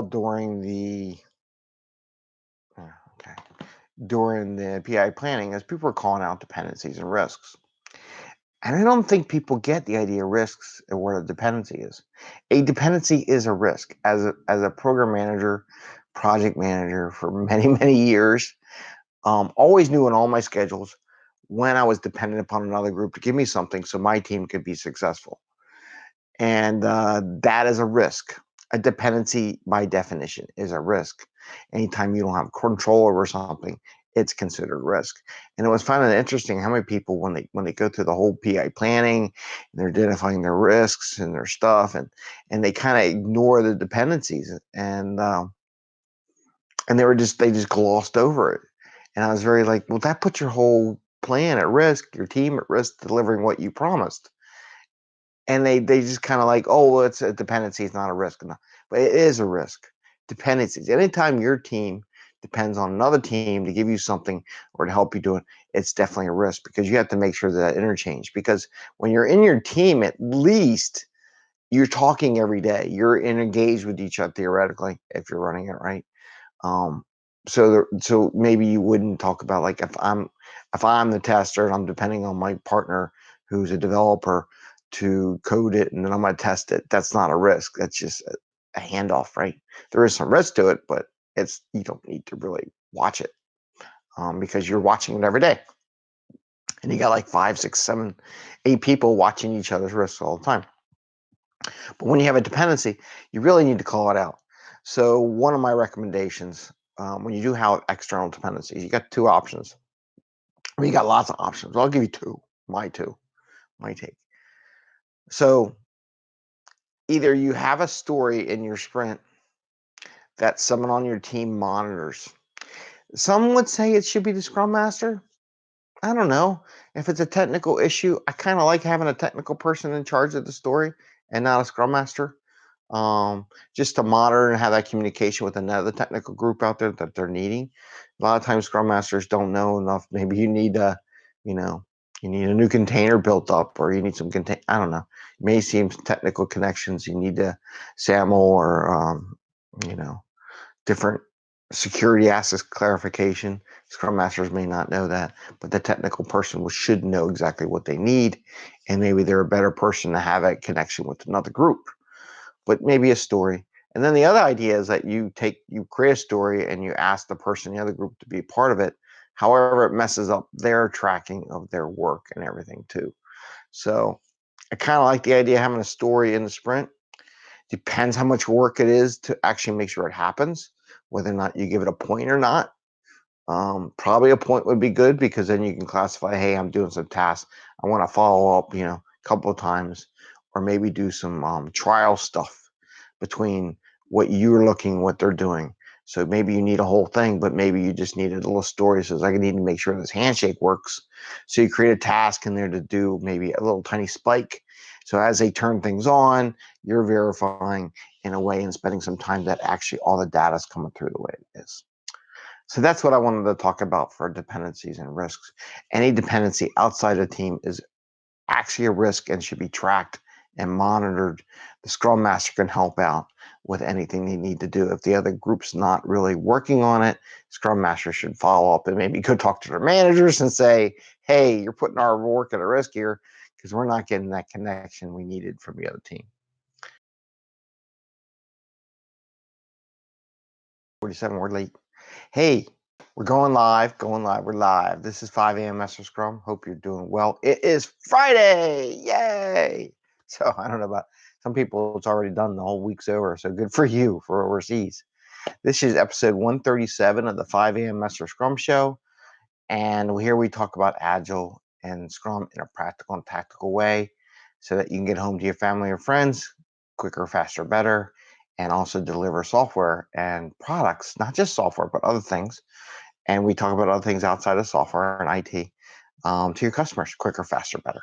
during the uh, okay during the PI planning as people are calling out dependencies and risks. And I don't think people get the idea of risks and what a dependency is. A dependency is a risk. As a, as a program manager, project manager for many, many years, um, always knew in all my schedules when I was dependent upon another group to give me something so my team could be successful. And uh, that is a risk. A dependency, by definition, is a risk. Anytime you don't have control over something, it's considered risk. And it was finding interesting how many people when they when they go through the whole PI planning and they're identifying their risks and their stuff and and they kind of ignore the dependencies and um, and they were just they just glossed over it. And I was very like, well, that puts your whole plan at risk, your team at risk delivering what you promised. And they they just kind of like, oh, well, it's a dependency, it's not a risk. But it is a risk. Dependencies. Anytime your team depends on another team to give you something or to help you do it, it's definitely a risk because you have to make sure that interchange. Because when you're in your team, at least you're talking every day. You're engaged with each other theoretically if you're running it right. Um, so the, so maybe you wouldn't talk about like if I'm if I'm the tester and I'm depending on my partner who's a developer to code it and then I'm gonna test it. That's not a risk. That's just a, a handoff, right? There is some risk to it, but it's you don't need to really watch it um, because you're watching it every day. And you got like five, six, seven, eight people watching each other's risks all the time. But when you have a dependency, you really need to call it out. So one of my recommendations um, when you do have external dependencies, you got two options. Well, you got lots of options. I'll give you two. My two, my take. So either you have a story in your sprint that someone on your team monitors. Some would say it should be the scrum master. I don't know. If it's a technical issue, I kind of like having a technical person in charge of the story and not a scrum master. Um, just to monitor and have that communication with another technical group out there that they're needing. A lot of times scrum masters don't know enough. Maybe you need a, you know, you need a new container built up or you need some contain I don't know. May seem technical connections. You need to SAML or um, you know, different security access clarification. Scrum masters may not know that, but the technical person should know exactly what they need, and maybe they're a better person to have a connection with another group. But maybe a story. And then the other idea is that you take you create a story and you ask the person in the other group to be part of it. However, it messes up their tracking of their work and everything too. So I kind of like the idea of having a story in the sprint Depends how much work it is to actually make sure it happens, whether or not you give it a point or not. Um, probably a point would be good because then you can classify, hey, I'm doing some tasks. I want to follow up, you know, a couple of times, or maybe do some um, trial stuff between what you're looking, what they're doing. So maybe you need a whole thing, but maybe you just need a little story. Says I need to make sure this handshake works. So you create a task in there to do maybe a little tiny spike so as they turn things on, you're verifying in a way and spending some time that actually all the data is coming through the way it is. So that's what I wanted to talk about for dependencies and risks. Any dependency outside a team is actually a risk and should be tracked and monitored. The Scrum Master can help out with anything they need to do. If the other group's not really working on it, Scrum Master should follow up and maybe go talk to their managers and say, hey, you're putting our work at a risk here because we're not getting that connection we needed from the other team. 47, we're late. Hey, we're going live, going live, we're live. This is 5 a.m. Master Scrum. Hope you're doing well. It is Friday. Yay. So I don't know about some people, it's already done. The whole week's over. So good for you for overseas. This is episode 137 of the 5 a.m. Master Scrum Show. And here we talk about Agile and Scrum in a practical and tactical way so that you can get home to your family or friends quicker, faster, better, and also deliver software and products, not just software, but other things. And we talk about other things outside of software and IT um, to your customers quicker, faster, better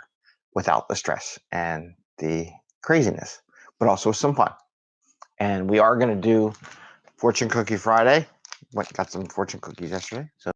without the stress and the craziness, but also some fun. And we are going to do Fortune Cookie Friday. Went got some fortune cookies yesterday. So